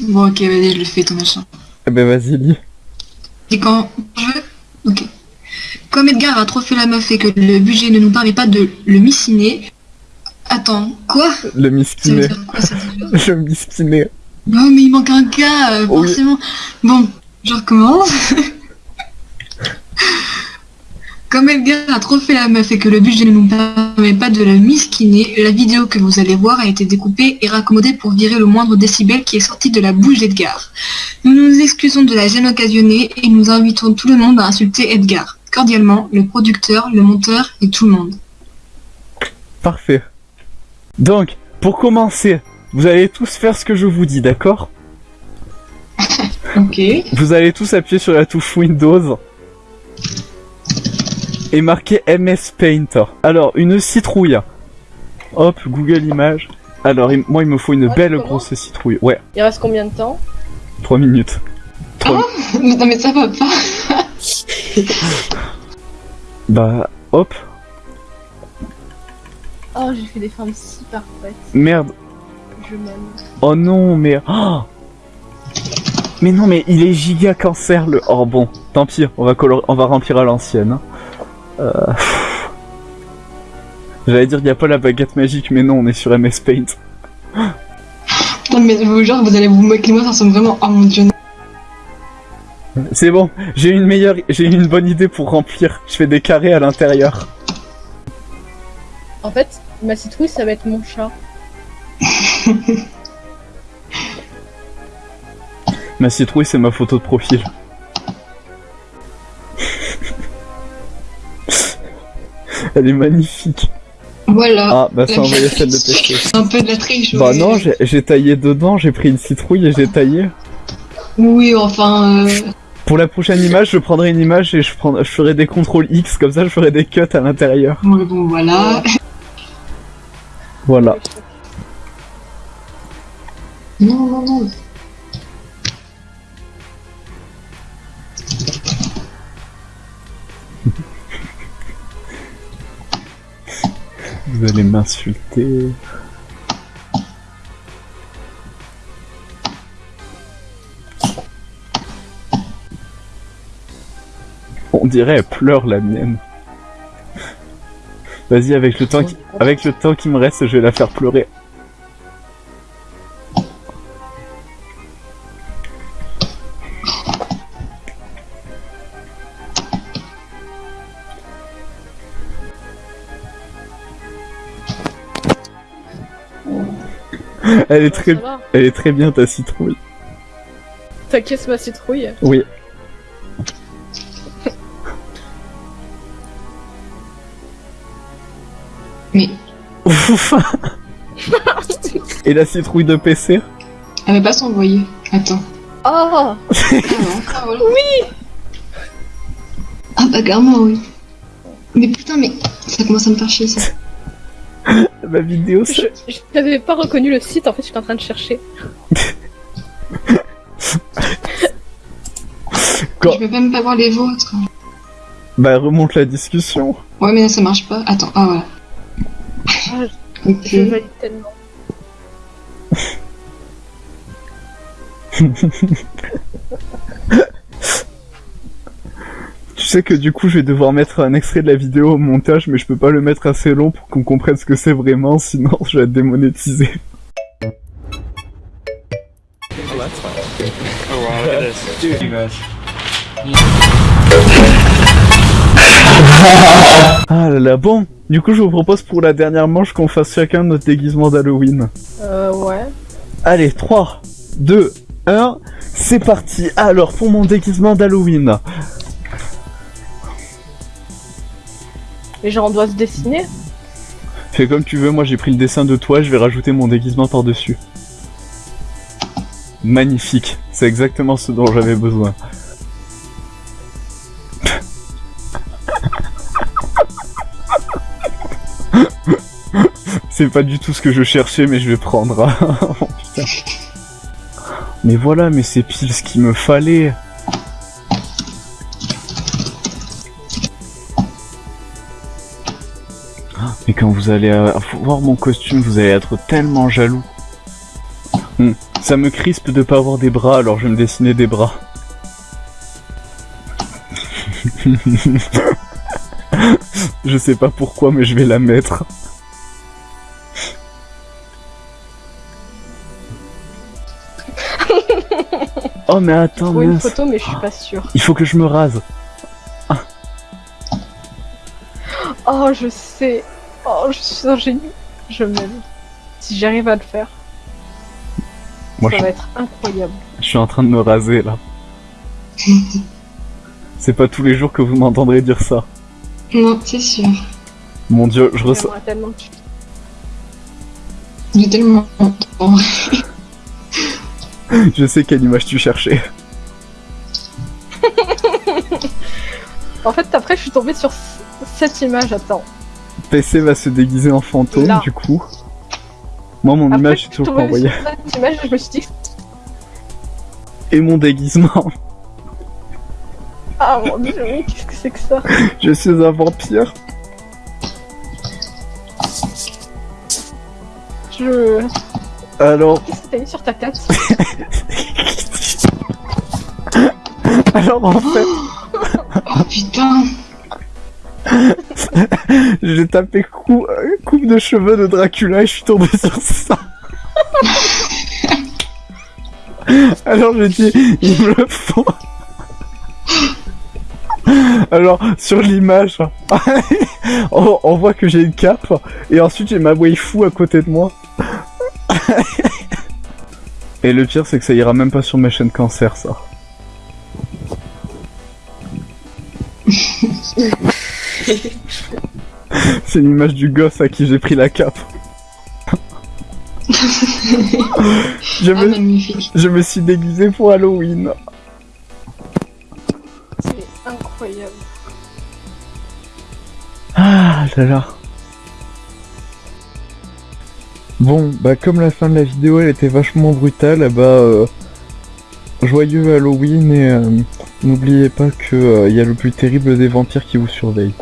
Bon, ok, vas-y, je le fais, ton machin. Eh ben vas-y, lis. Et quand je veux Ok. Comme Edgar a trop fait la meuf et que le budget ne nous permet pas de le missiner... Attends, quoi? Le déjà Le miskiné. Non, mais il manque un cas, euh, Oui. forcément. Bon, je recommence. Comme Edgar a trop fait la meuf et que le budget ne nous permet pas de la miskiner, la vidéo que vous allez voir a été découpée et raccommodée pour virer le moindre décibel qui est sorti de la bouche d'Edgar. Nous nous excusons de la gêne occasionnée et nous invitons tout le monde à insulter Edgar. Cordialement, le producteur, le monteur et tout le monde. Parfait. Donc, pour commencer, vous allez tous faire ce que je vous dis, d'accord? Ok. Vous allez tous appuyer sur la touche Windows et marquer MS Paint. Alors, une citrouille. Hop, Google Images. Alors, il- moi, il me faut une Ouais, belle grosse citrouille. Ouais, Il reste combien de temps? 3 minutes. Trois- non mais ça va pas. Bah, hop. Oh, j'ai fait des formes si parfaites. Merde. Je m'aime. Oh non, mais... oh mais non, mais il est giga cancer, le... Oh bon, tant pis, on va, on va remplir à l'ancienne. Euh... J'allais dire, il n'y a pas la baguette magique, mais non, on est sur MS Paint. Non mais vous, genre vous allez vous moquer de moi, ça ressemble vraiment... Oh mon dieu. C'est bon, j'ai une meilleure, j'ai une bonne idée pour remplir. Je fais des carrés à l'intérieur. En fait, ma citrouille, ça va être mon chat. Ma citrouille, c'est ma photo de profil. Elle est magnifique. Voilà. Ah, bah ça envoyé celle de. C'est un peu de la triche. Bah non, j'ai taillé dedans, j'ai pris une citrouille et j'ai taillé. Oui, enfin... Euh... Pour la prochaine image, je prendrai une image et je, prendrai, je ferai des contrôles X, comme ça je ferai des cuts à l'intérieur. Bon, bon, voilà. Voilà. Non, non, non. Vous allez m'insulter. On dirait elle pleure la mienne. Vas-y avec le temps qui... avec le temps qui me reste, je vais la faire pleurer. Elle est très Ça va elle est très bien ta citrouille. T'inquiète ma citrouille. Oui. Mais Et la citrouille de PC elle va pas s'envoyer. Attends. Oh Ah. Oui Ah bah clairement, oui. Mais putain, mais ça commence à me faire chier, ça. Ma vidéo Je je n'avais pas reconnu le site, en fait, j'étais en train de chercher. Quand- Je peux même pas voir les vôtres. Bah remonte la discussion. Ouais, mais là, ça marche pas. Attends, ah voilà. Ah, Ok. Je valide tellement. Tu sais que du coup je vais devoir mettre un extrait de la vidéo au montage mais je peux pas le mettre assez long pour qu'on comprenne ce que c'est vraiment sinon je vais être démonétisé. Ah là là bon Du coup je vous propose pour la dernière manche qu'on fasse chacun notre déguisement d'Halloween. Euh, ouais. Allez 3, 2, 1, c'est parti Alors pour mon déguisement d'Halloween, Mais genre, on doit se dessiner fais comme tu veux, moi j'ai pris le dessin de toi, je vais rajouter mon déguisement par-dessus. Magnifique, c'est exactement ce dont j'avais besoin. C'est pas du tout ce que je cherchais, mais je vais prendre. Oh. Mais voilà, mais c'est pile ce qu'il me fallait. Mais quand vous allez euh, voir mon costume, vous allez être tellement jaloux. Hmm, Ça me crispe de pas avoir des bras, alors je vais me dessiner des bras. je sais pas pourquoi, mais je vais la mettre. oh mais attends, une photo, mais je suis pas sûre. il faut que je me rase. Oh, je sais. Oh, je suis un génie. Je m'aime. Si j'arrive à le faire, Moi, ça je, va être incroyable. je suis en train de me raser là. C'est pas tous les jours que vous m'entendrez dire ça. Non, c'est sûr. Mon dieu, je ressens. Tellement. J'ai tellement longtemps. Je sais quelle image tu cherchais. En fait, après, je suis tombée sur cette image. Attends. PC va se déguiser en fantôme, Là. du coup. Moi, mon Après, image suis toujours pas cette image et je me suis dit... Et mon déguisement. Ah mon dieu, mais qu'est-ce que c'est que ça Je suis un vampire. Je... Alors, Qu'est-ce que t'as mis sur ta tête alors en fait, Oh putain. j'ai tapé cou- coupe de cheveux de Dracula et je suis tombé sur ça. Alors j'ai dit, il me le faut. Alors, sur l'image, on, on voit que j'ai une cape, et ensuite j'ai ma waifu à côté de moi. Et le pire, c'est que ça ira même pas sur mes chaînes cancer, ça. C'est l'image du gosse à qui j'ai pris la cape. je, Ah, me, je me suis déguisé pour Halloween. C'est incroyable. Ah là là. Bon, bah comme la fin de la vidéo elle était vachement brutale, bah euh, joyeux Halloween et euh, n'oubliez pas que euh, il y a le plus terrible des vampires qui vous surveille.